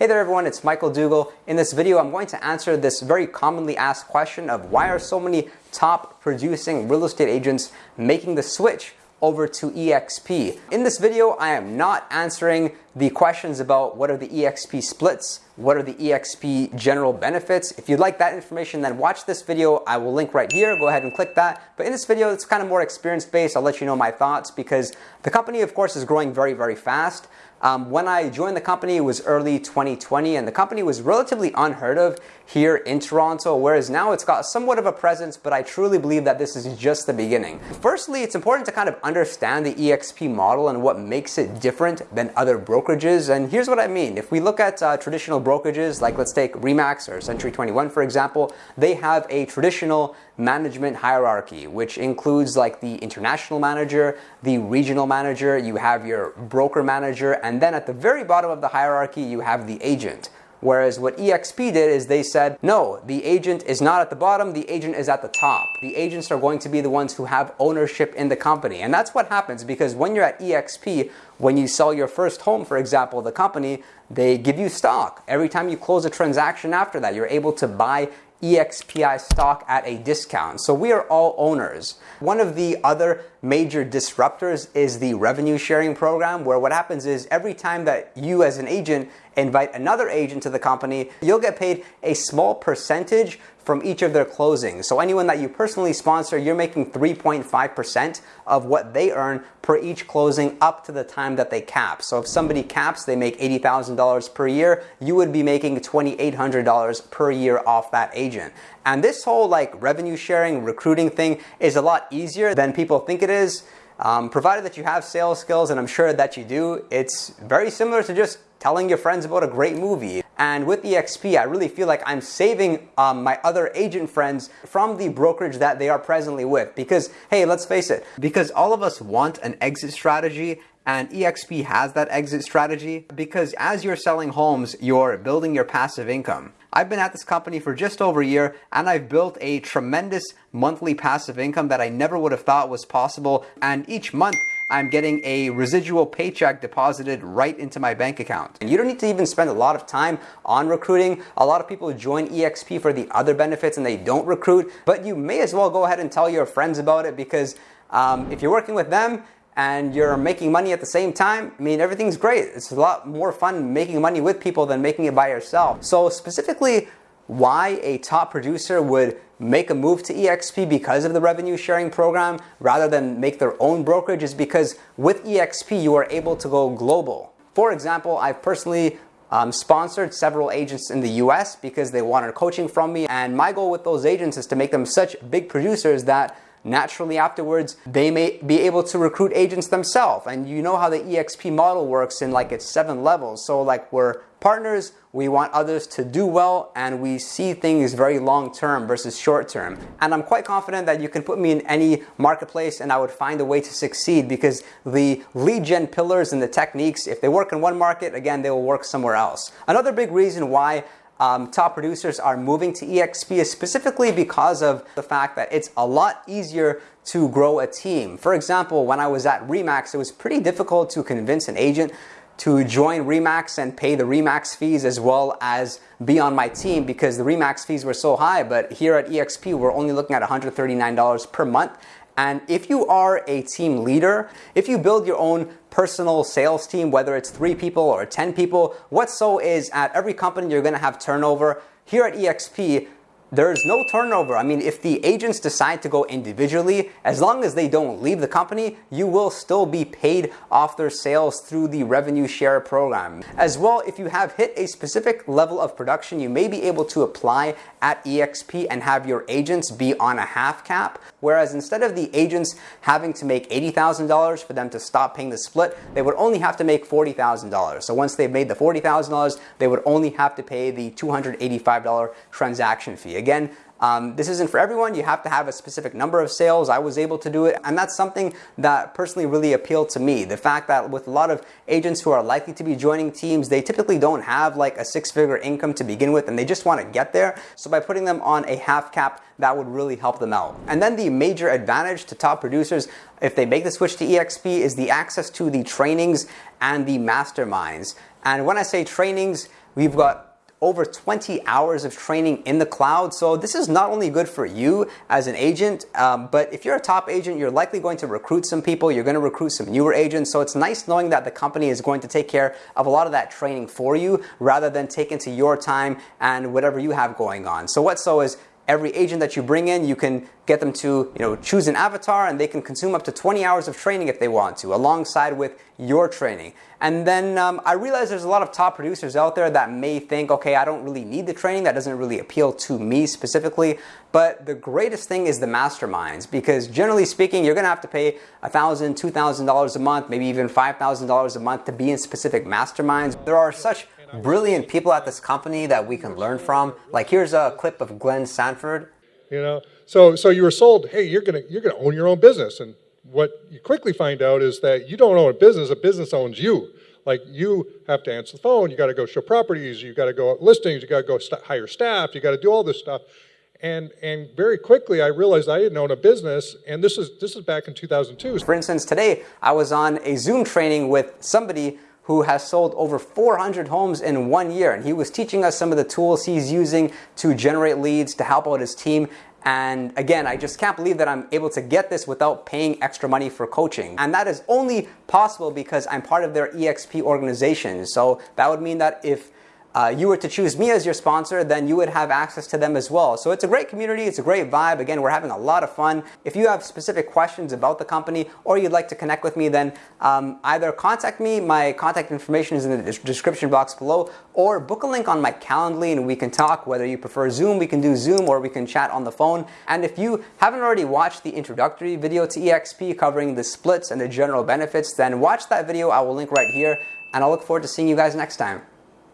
Hey there everyone, it's Michael Dougal. In this video, I'm going to answer this very commonly asked question of why are so many top producing real estate agents making the switch over to EXP. In this video, I am not answering the questions about what are the EXP splits, what are the EXP general benefits. If you'd like that information, then watch this video. I will link right here. Go ahead and click that. But in this video, it's kind of more experience based. I'll let you know my thoughts because the company, of course, is growing very, very fast. Um, when I joined the company, it was early 2020, and the company was relatively unheard of here in Toronto, whereas now it's got somewhat of a presence, but I truly believe that this is just the beginning. Firstly, it's important to kind of understand the EXP model and what makes it different than other brokerages, and here's what I mean. If we look at uh, traditional brokerages, like let's take REMAX or Century 21, for example, they have a traditional management hierarchy, which includes like the international manager, the regional manager, you have your broker manager, and then at the very bottom of the hierarchy, you have the agent. Whereas what EXP did is they said, no, the agent is not at the bottom, the agent is at the top. The agents are going to be the ones who have ownership in the company. And that's what happens because when you're at EXP, when you sell your first home, for example, the company, they give you stock. Every time you close a transaction after that, you're able to buy EXPI stock at a discount. So we are all owners. One of the other major disruptors is the revenue sharing program, where what happens is every time that you as an agent invite another agent to the company, you'll get paid a small percentage from each of their closings. So anyone that you personally sponsor, you're making 3.5% of what they earn per each closing up to the time that they cap. So if somebody caps, they make $80,000 per year, you would be making $2,800 per year off that agent. And this whole like revenue sharing, recruiting thing is a lot easier than people think it is. Um, provided that you have sales skills, and I'm sure that you do, it's very similar to just telling your friends about a great movie. And with EXP, I really feel like I'm saving um, my other agent friends from the brokerage that they are presently with. Because, hey, let's face it, because all of us want an exit strategy and EXP has that exit strategy because as you're selling homes, you're building your passive income. I've been at this company for just over a year and I've built a tremendous monthly passive income that I never would have thought was possible. And each month, I'm getting a residual paycheck deposited right into my bank account. And you don't need to even spend a lot of time on recruiting. A lot of people join EXP for the other benefits and they don't recruit, but you may as well go ahead and tell your friends about it because um, if you're working with them, and you're making money at the same time, I mean, everything's great. It's a lot more fun making money with people than making it by yourself. So specifically, why a top producer would make a move to EXP because of the revenue sharing program rather than make their own brokerage is because with EXP you are able to go global. For example, I've personally um, sponsored several agents in the US because they wanted coaching from me and my goal with those agents is to make them such big producers that naturally afterwards they may be able to recruit agents themselves. And you know how the exp model works in like its seven levels. So like we're partners. We want others to do well. And we see things very long term versus short term. And i'm quite confident that you can put me in any marketplace and i would find a way to succeed because the lead gen pillars and the techniques if they work in one market again they will work somewhere else. Another big reason why um, top producers are moving to EXP specifically because of the fact that it's a lot easier to grow a team. For example, when I was at Remax, it was pretty difficult to convince an agent to join Remax and pay the Remax fees as well as be on my team because the Remax fees were so high. But here at EXP, we're only looking at $139 per month. And if you are a team leader, if you build your own personal sales team, whether it's three people or 10 people, what so is at every company you're gonna have turnover. Here at EXP, there's no turnover. I mean, if the agents decide to go individually, as long as they don't leave the company, you will still be paid off their sales through the revenue share program. As well, if you have hit a specific level of production, you may be able to apply at EXP and have your agents be on a half cap. Whereas instead of the agents having to make $80,000 for them to stop paying the split, they would only have to make $40,000. So once they've made the $40,000, they would only have to pay the $285 transaction fee. Again, um, this isn't for everyone. You have to have a specific number of sales. I was able to do it. And that's something that personally really appealed to me. The fact that with a lot of agents who are likely to be joining teams, they typically don't have like a six figure income to begin with and they just want to get there. So by putting them on a half cap, that would really help them out. And then the major advantage to top producers if they make the switch to EXP is the access to the trainings and the masterminds. And when I say trainings, We've got over 20 hours of training in the cloud. So this is not only good for you as an agent, um, but if you're a top agent, you're likely going to recruit some people. You're going to recruit some newer agents. So it's nice knowing that the company is going to take care of a lot of that training for you rather than take into your time and whatever you have going on. So what so is every agent that you bring in, you can get them to you know, choose an avatar and they can consume up to 20 hours of training if they want to, alongside with your training. And then um, I realize there's a lot of top producers out there that may think, okay, I don't really need the training. That doesn't really appeal to me specifically. But the greatest thing is the masterminds because generally speaking, you're going to have to pay $1,000, $2,000 a month, maybe even $5,000 a month to be in specific masterminds. There are such brilliant people at this company that we can learn from. Like here's a clip of Glenn Sanford. You know, so so you were sold, hey, you're gonna you're gonna own your own business, and what you quickly find out is that you don't own a business; a business owns you. Like you have to answer the phone, you got to go show properties, you got to go listings, you got to go st hire staff, you got to do all this stuff. And, and very quickly I realized I didn't own a business, and this is, this is back in 2002. For instance, today I was on a Zoom training with somebody who has sold over 400 homes in one year. And he was teaching us some of the tools he's using to generate leads, to help out his team. And again, I just can't believe that I'm able to get this without paying extra money for coaching. And that is only possible because I'm part of their EXP organization. So that would mean that if uh, you were to choose me as your sponsor, then you would have access to them as well. So it's a great community, it's a great vibe. Again, we're having a lot of fun. If you have specific questions about the company or you'd like to connect with me, then um, either contact me, my contact information is in the description box below, or book a link on my Calendly and we can talk. Whether you prefer Zoom, we can do Zoom or we can chat on the phone. And if you haven't already watched the introductory video to EXP covering the splits and the general benefits, then watch that video. I will link right here and I'll look forward to seeing you guys next time.